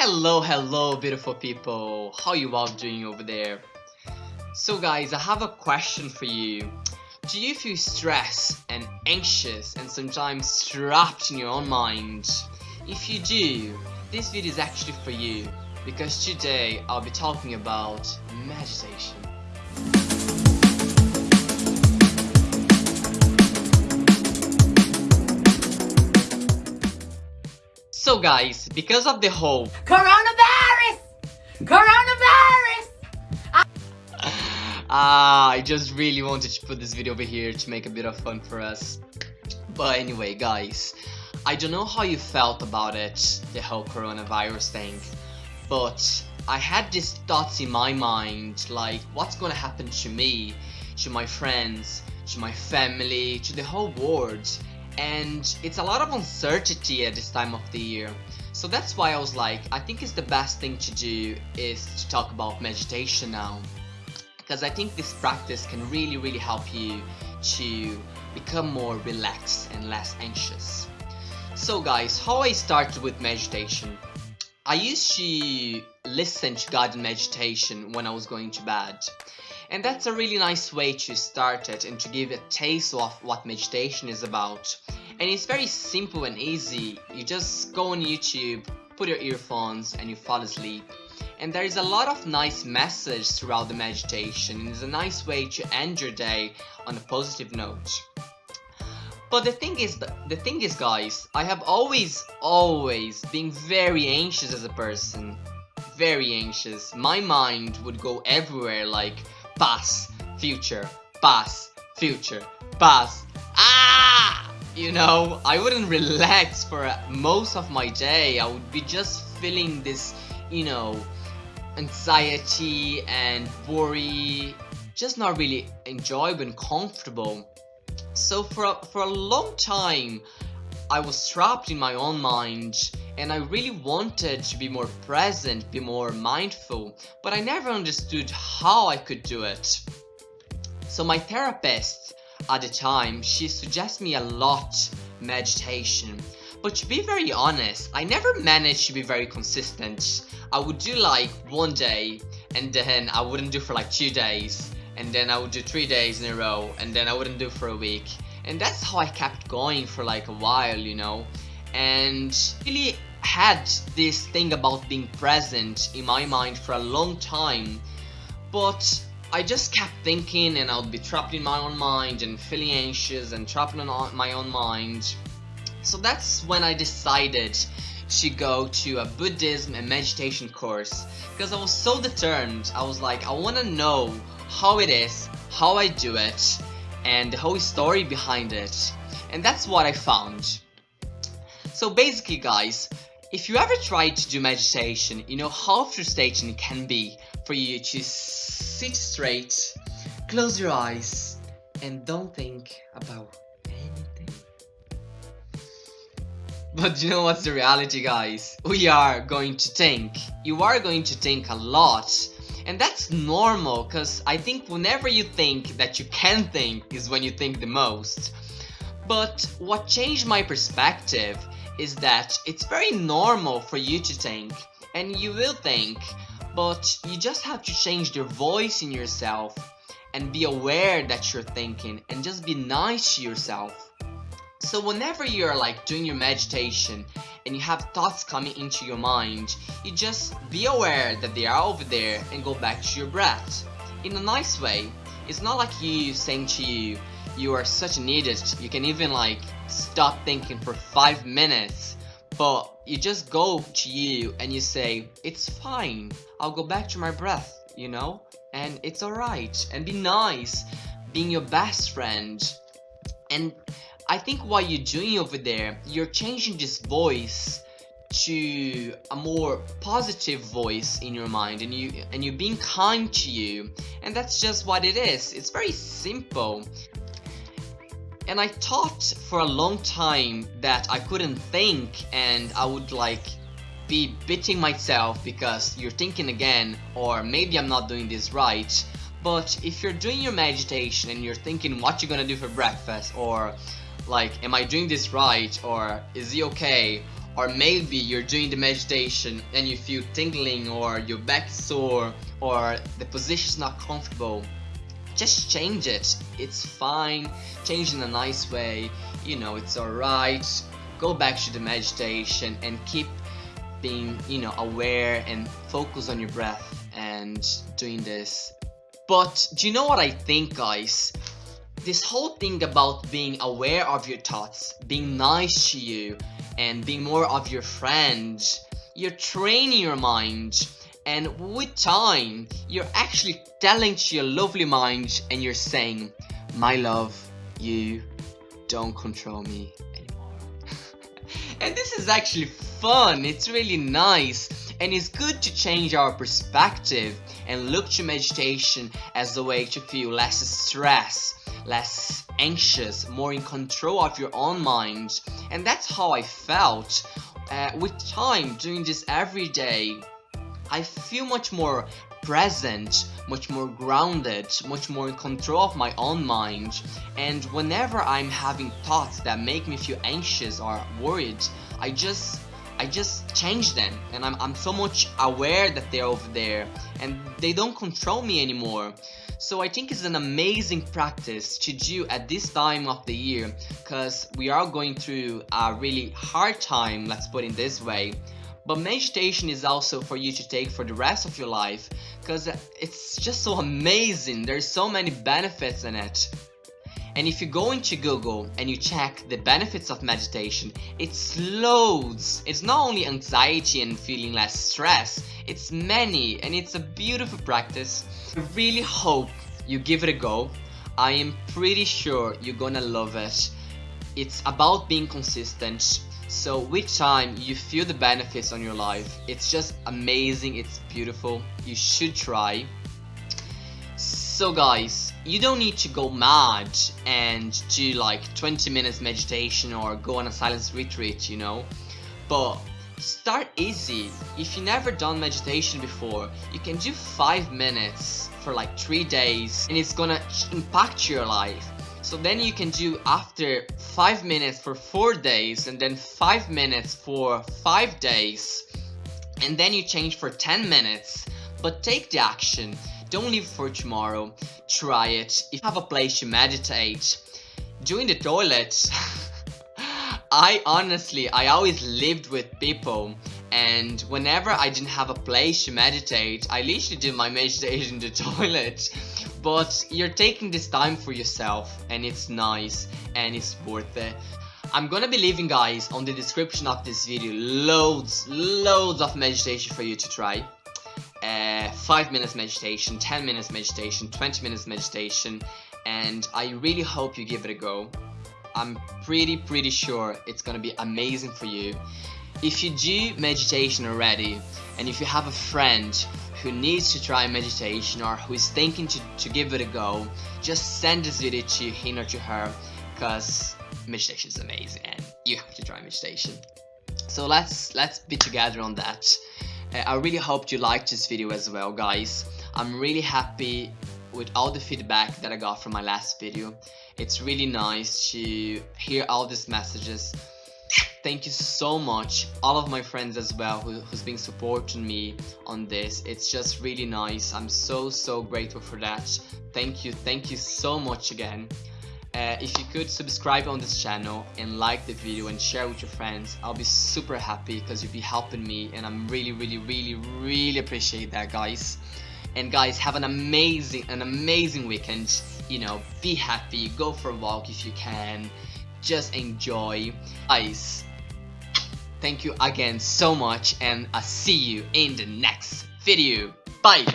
Hello, hello, beautiful people. How you all doing over there? So guys, I have a question for you. Do you feel stressed and anxious and sometimes trapped in your own mind? If you do, this video is actually for you because today I'll be talking about meditation. So guys, because of the whole Coronavirus! Coronavirus! Ah, I just really wanted to put this video over here to make a bit of fun for us. But anyway, guys, I don't know how you felt about it, the whole coronavirus thing, but I had these thoughts in my mind, like what's gonna happen to me, to my friends, to my family, to the whole world, and it's a lot of uncertainty at this time of the year. So that's why I was like, I think it's the best thing to do is to talk about meditation now. Because I think this practice can really, really help you to become more relaxed and less anxious. So guys, how I started with meditation. I used to listen to guided meditation when I was going to bed. And that's a really nice way to start it and to give a taste of what meditation is about. And it's very simple and easy. You just go on YouTube, put your earphones and you fall asleep. And there is a lot of nice message throughout the meditation. and It's a nice way to end your day on a positive note. But the thing is, the thing is guys, I have always, always been very anxious as a person. Very anxious. My mind would go everywhere like past, future, past, future, past. Ah! You know, I wouldn't relax for most of my day. I would be just feeling this, you know, anxiety and worry. Just not really enjoyable and comfortable. So for a, for a long time, I was trapped in my own mind and I really wanted to be more present, be more mindful, but I never understood how I could do it. So my therapist at the time, she suggested me a lot meditation. But to be very honest, I never managed to be very consistent. I would do like one day and then I wouldn't do for like two days and then I would do three days in a row and then I wouldn't do for a week. And that's how I kept going for like a while, you know. And really had this thing about being present in my mind for a long time but I just kept thinking and I would be trapped in my own mind and feeling anxious and trapped in my own mind. So that's when I decided to go to a Buddhism and meditation course because I was so determined. I was like I want to know how it is how I do it and the whole story behind it. And that's what I found. So basically guys if you ever tried to do meditation, you know how frustrating it can be for you to sit straight, close your eyes, and don't think about anything. But you know what's the reality guys? We are going to think. You are going to think a lot. And that's normal because I think whenever you think that you can think is when you think the most. But what changed my perspective is that it's very normal for you to think and you will think but you just have to change the voice in yourself and be aware that you're thinking and just be nice to yourself. So whenever you're like doing your meditation and you have thoughts coming into your mind you just be aware that they are over there and go back to your breath in a nice way. It's not like you saying to you you are such an idiot you can even like stop thinking for five minutes but you just go to you and you say it's fine I'll go back to my breath you know? And it's alright and be nice being your best friend. And I think what you're doing over there you're changing this voice to a more positive voice in your mind and you and you're being kind to you and that's just what it is. It's very simple and I thought for a long time that I couldn't think and I would like be beating myself because you're thinking again or maybe I'm not doing this right. But if you're doing your meditation and you're thinking what you're gonna do for breakfast or like am I doing this right or is he okay? Or maybe you're doing the meditation and you feel tingling or your back sore or the position's not comfortable just change it. It's fine. Change in a nice way. You know it's alright. Go back to the meditation and keep being you know aware and focus on your breath and doing this. But do you know what I think guys? This whole thing about being aware of your thoughts being nice to you and being more of your friend you're training your mind and with time you're actually telling to your lovely mind and you're saying my love you don't control me anymore. And this is actually fun. It's really nice. And it's good to change our perspective and look to meditation as a way to feel less stress less anxious more in control of your own mind. And that's how I felt uh, with time doing this every day I feel much more present, much more grounded, much more in control of my own mind. And whenever I'm having thoughts that make me feel anxious or worried, I just I just change them and I'm, I'm so much aware that they're over there and they don't control me anymore. So I think it's an amazing practice to do at this time of the year because we are going through a really hard time, let's put it this way. But meditation is also for you to take for the rest of your life because it's just so amazing. There's so many benefits in it. And if you go into Google and you check the benefits of meditation, it's loads. It's not only anxiety and feeling less stress, it's many and it's a beautiful practice. I really hope you give it a go. I am pretty sure you're gonna love it. It's about being consistent so with time, you feel the benefits on your life. It's just amazing, it's beautiful. You should try. So guys, you don't need to go mad and do like 20 minutes meditation or go on a silence retreat, you know. But start easy. If you never done meditation before, you can do 5 minutes for like 3 days and it's gonna impact your life. So then you can do after 5 minutes for 4 days and then 5 minutes for 5 days. And then you change for 10 minutes. But take the action. Don't leave for tomorrow. Try it. If you have a place to meditate doing the toilet. I honestly I always lived with people. And whenever I didn't have a place to meditate I literally did my meditation in the toilet but you're taking this time for yourself and it's nice and it's worth it. I'm gonna be leaving guys on the description of this video loads loads of meditation for you to try. Uh, 5 minutes meditation 10 minutes meditation 20 minutes meditation and I really hope you give it a go. I'm pretty pretty sure it's gonna be amazing for you. If you do meditation already and if you have a friend who needs to try meditation or who is thinking to, to give it a go, just send this video to him or to her because meditation is amazing and you have to try meditation. So let's let's be together on that. Uh, I really hope you liked this video as well guys. I'm really happy with all the feedback that I got from my last video. It's really nice to hear all these messages thank you so much all of my friends as well who, who's been supporting me on this. It's just really nice. I'm so so grateful for that. Thank you thank you so much again. Uh, if you could subscribe on this channel and like the video and share with your friends I'll be super happy because you'll be helping me and I'm really really really really appreciate that guys. And guys have an amazing an amazing weekend. You know be happy go for a walk if you can. Just enjoy. Guys thank you again so much and I'll see you in the next video. Bye